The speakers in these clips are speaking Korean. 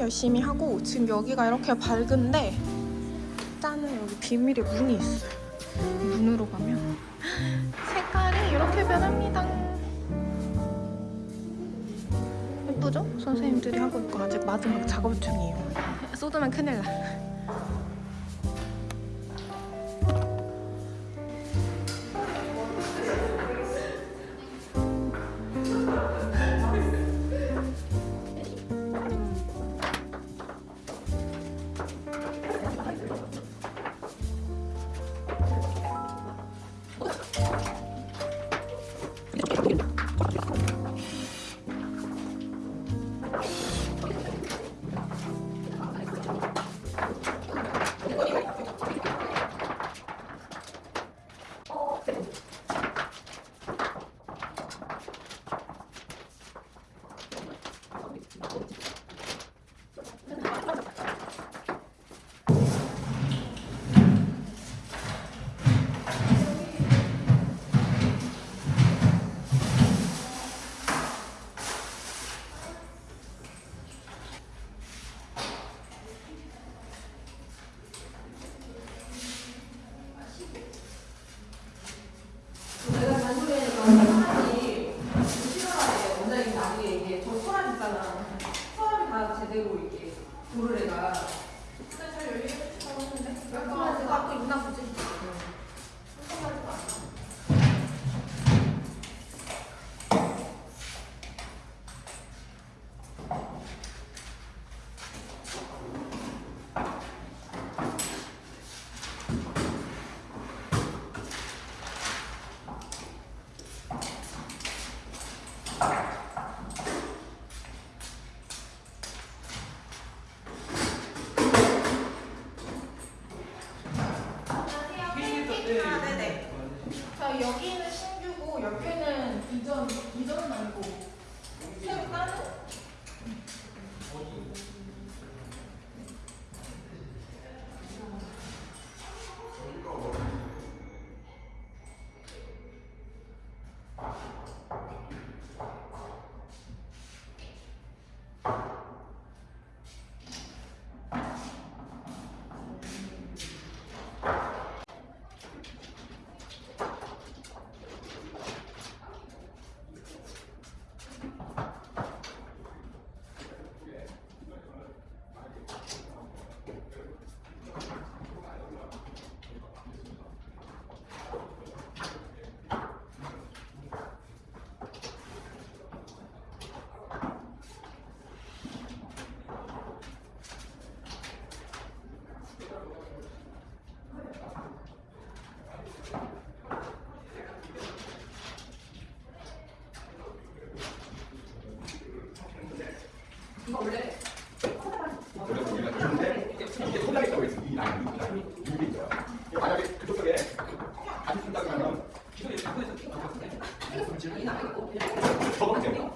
열심히 하고 지금 여기가 이렇게 밝은데 일단은 여기 비밀의 문이 있어요. 문으로 가면. 색깔이 이렇게 변합니다. 예쁘죠? 선생님들이 하고 있고 아직 마지막 작업 중이에요. 쏟으면 큰일 나. 질문이 나요. 저거 저거.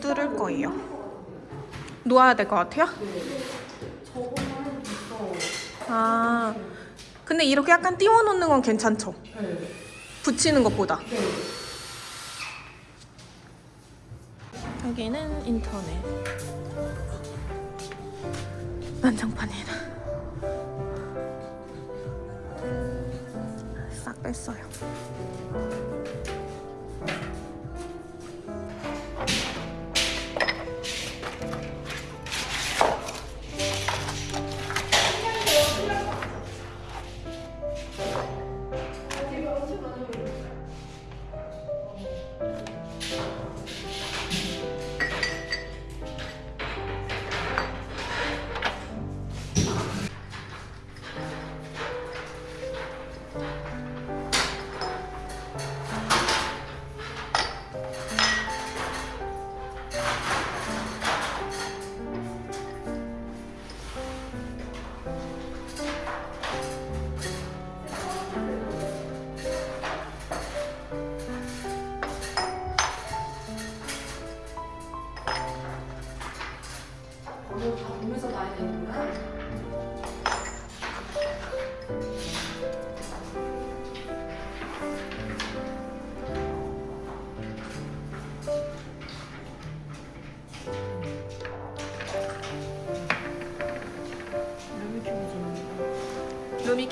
뚫을 거예요. 놓아야 될 것 같아요? 아, 근데 이렇게 약간 띄워놓는 건 괜찮죠? 붙이는 것보다. 여기는 인터넷. 난장판이라. 싹 뺐어요.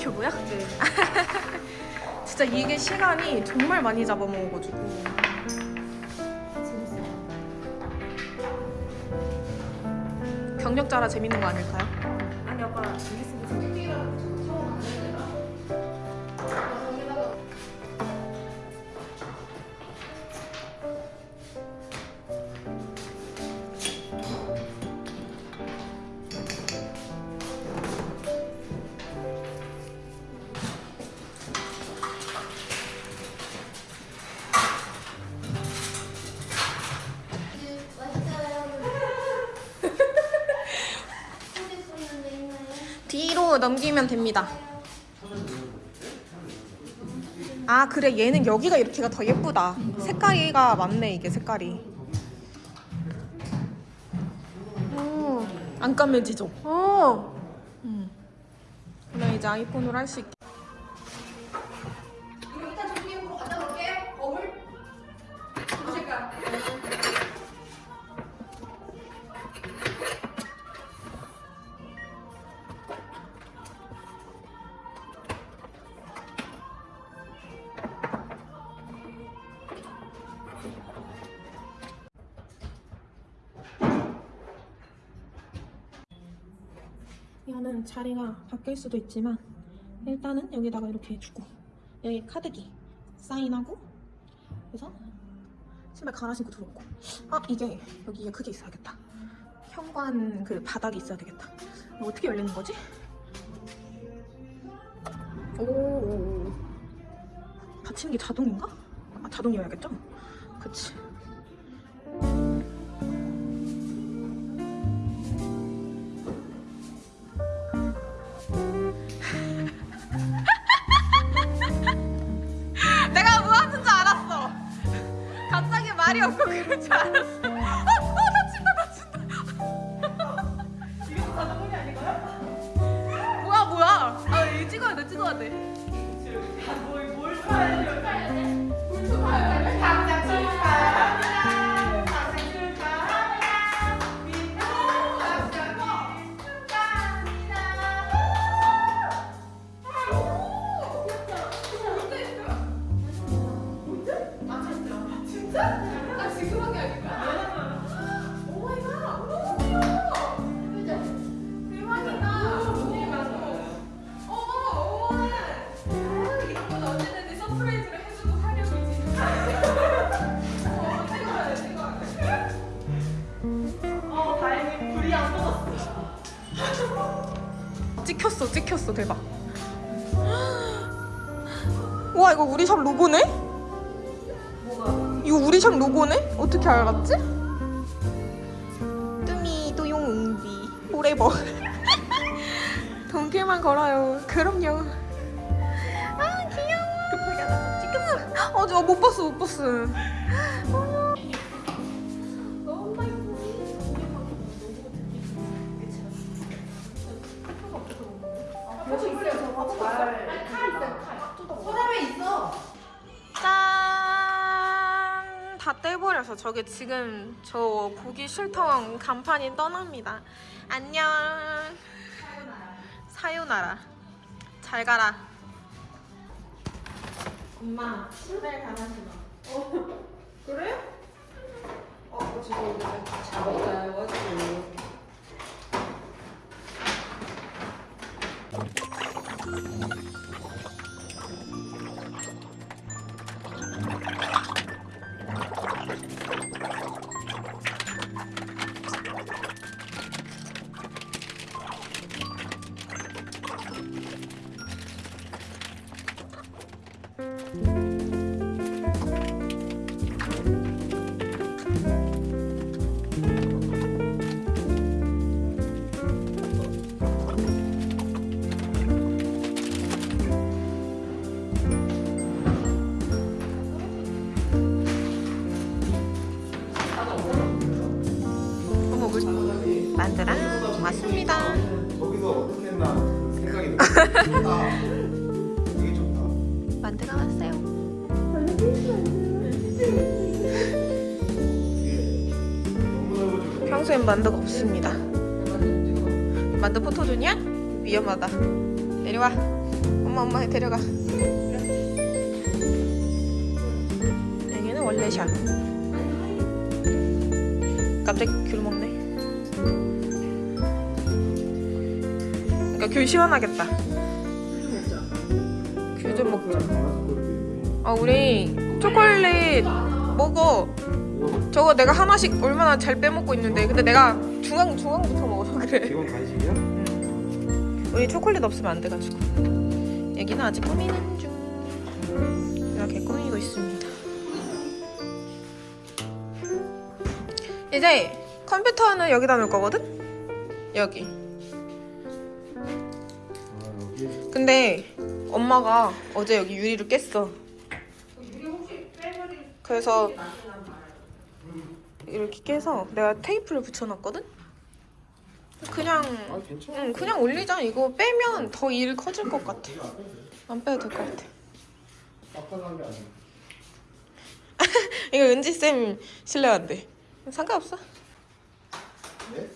큐브야? 네. 진짜 이게 시간이 정말 많이 잡아먹어가지고. 경력자라 재밌는 거 아닐까요? 넘기면 됩니다. 아 그래 얘는 여기가 이렇게가 더 예쁘다. 색깔이가 맞네 이게 색깔이. 오, 안 까매지죠? 오. 음. 나 이제 아이폰으로 할 수 있게. 이거는 자리가 바뀔 수도 있지만 일단은 여기다가 이렇게 해주고 여기 카드기 사인하고 그래서 신발 갈아 신고 들어오고 아 이게 여기에 그게 있어야겠다 현관 그 바닥이 있어야 되겠다 어떻게 열리는 거지? 오게 자동인가? 아 자동이어야겠죠? 그치 말이 없고 그럴 줄 알았어. 어, 어, 다친다, 다친다. 이거 자동문이 아닌가요? 뭐야, 뭐야? 아, 이거 찍어야 돼, 찍어야 돼. 아 찍혔어, 대박. 와, 이거 우리 샵 로고네? 뭐가? 이거 우리 샵 로고네? 어떻게 알았지? 뚜미 또용웅비 포레버 동길만 걸어요 그럼요 아 귀여워 급하게 하나 찍혔어 어, 저못 봤어 못 봤어 다 떼버려서 저게 지금 저 보기 싫던 간판이 떠납니다. 안녕. 사요나라. 잘 가라. 엄마, 신발 가만히봐. 그래? 어, 지금 잡아가지고. 평소엔 만두가 없습니다. 만두 포토존이야? 위험하다. 내려와. 엄마 엄마 데려가. 여기는 원래 샵. 갑자기 귤 먹네. 그러니까 귤 시원하겠다. 귤 좀 먹자. 아 우리 초콜릿 먹어. 저거 내가 하나씩 얼마나 잘 빼먹고 있는데 근데 내가 중앙 중앙부터 먹어서 그래. 이건 간식이야? 우리 초콜릿 없으면 안 돼가지고 여기는 아직 꾸미는 중 이렇게 꾸미고 있습니다. 이제 컴퓨터는 여기다 놓을 거거든? 여기 근데 엄마가 어제 여기 유리를 깼어. 그래서 이렇게 깨서 내가 테이프를 붙여놨거든? 그냥 아. 응 그냥 올리자 이거 빼면 더 일 커질 것 같아 안 빼도 될 것 같아. 이거 은지쌤 실례한데 상관없어 네?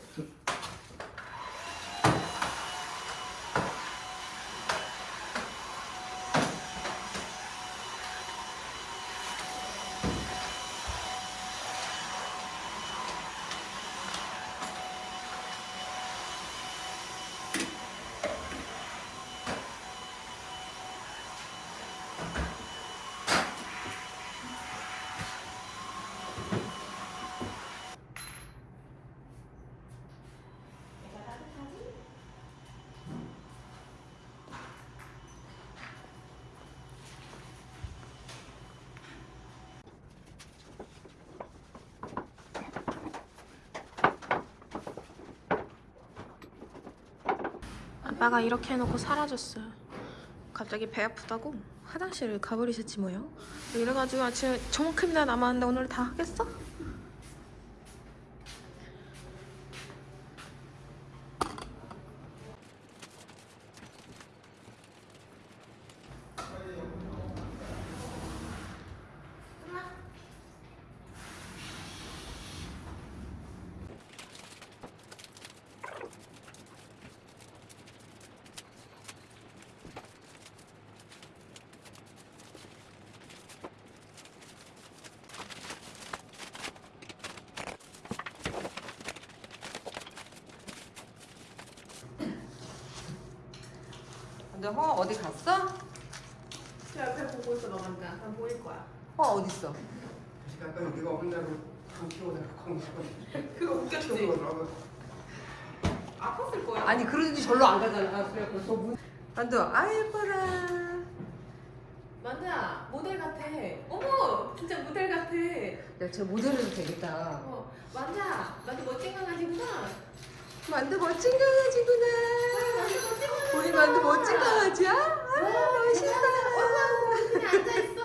아빠가 이렇게 해놓고 사라졌어요. 갑자기 배 아프다고? 화장실을 가버리셨지 뭐요? 이래가지고 아침에 저만큼이나 남았는데 오늘 다 하겠어? 근데 허 어디 갔어? 저 옆에 보고 있어 너 먼저. 난 보일 거야. 허 어디 있어? 약간 네가 혼자로 강 그거 웃겼지? 아팠을 거야. 아니 그러든지 절로 안 가잖아. 문. 만두 아이 예뻐라. 만두야 모델 같아. 어머 진짜 모델 같아. 야저 모델 해도 되겠다. 어 만두야 만두 멋진 강아지구나. 만두 멋진 강아지구나. 우리 만두 멋진 강아지야? 아 멋있다. 앉아 있어.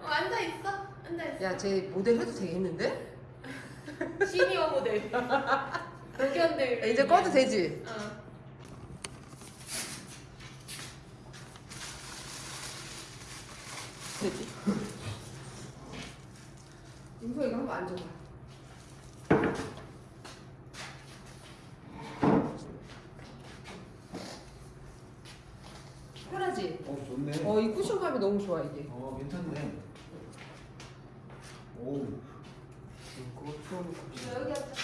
어, 앉아 있어. 앉아 있어. 야 쟤 모델 해도 되겠는데? 시니어 모델. 야, 이제 꺼도 되지? 어. 되지. 임소 이거 한번 앉아봐. 편하지? 어 좋네. 어, 이 쿠션감이 너무 좋아, 이게. 어 괜찮네. 오. 그거 추워놓고. 여기 앉아.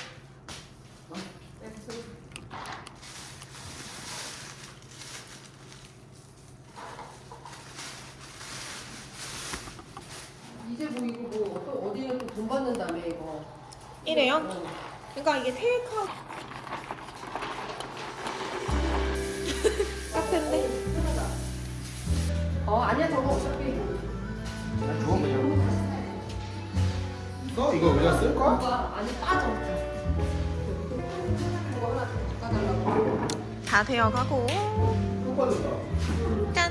이제 뭐 이거 뭐 어떤 어디에 또 돈 받는다며 이거. 이래요? 어. 그러니까 이게 테이크아웃 이거 의자 쓸 거야? 안에 빠져. 바꿔달라고. 다 되어가고. 짠.